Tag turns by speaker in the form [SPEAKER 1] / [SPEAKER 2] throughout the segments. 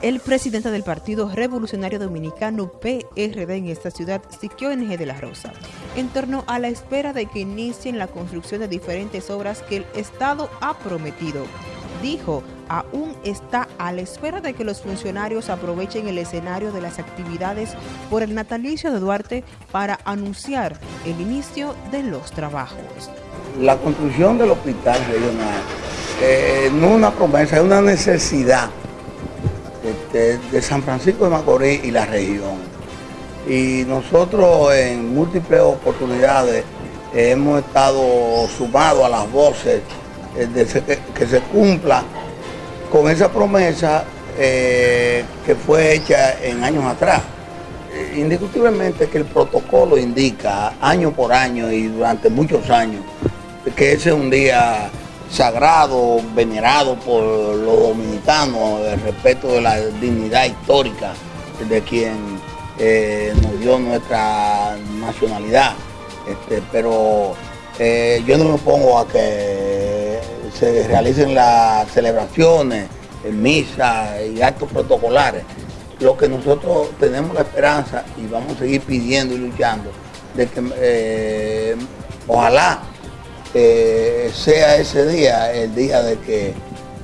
[SPEAKER 1] El presidente del Partido Revolucionario Dominicano PRD en esta ciudad, Siquio NG de la Rosa, en torno a la espera de que inicien la construcción de diferentes obras que el Estado ha prometido. Dijo, aún está a la espera de que los funcionarios aprovechen el escenario de las actividades por el natalicio de Duarte para anunciar el inicio de los trabajos.
[SPEAKER 2] La construcción del hospital regional eh, no es una promesa, es una necesidad de, San Francisco de Macorís y la región. Y nosotros en múltiples oportunidades hemos estado sumados a las voces eh, de que, se cumpla con esa promesa eh, que fue hecha en años atrás. Eh, indiscutiblemente que el protocolo indica año por año y durante muchos años que ese es un día sagrado, venerado por los dominicanos, el respeto de la dignidad histórica de quien eh, nos dio nuestra nacionalidad. Este, pero eh, yo no me opongo a que se realicen las celebraciones, en misa y actos protocolares. Lo que nosotros tenemos la esperanza y vamos a seguir pidiendo y luchando de que eh, ojalá sea ese día, el día de que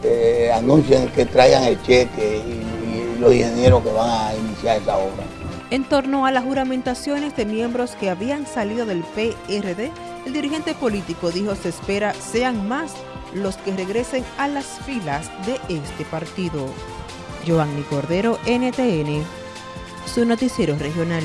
[SPEAKER 2] eh, anuncien que traigan el cheque y, y los ingenieros que van a iniciar esa obra.
[SPEAKER 1] En torno a las juramentaciones de miembros que habían salido del PRD, el dirigente político dijo se espera sean más los que regresen a las filas de este partido. Giovanni Cordero, NTN, su noticiero regional.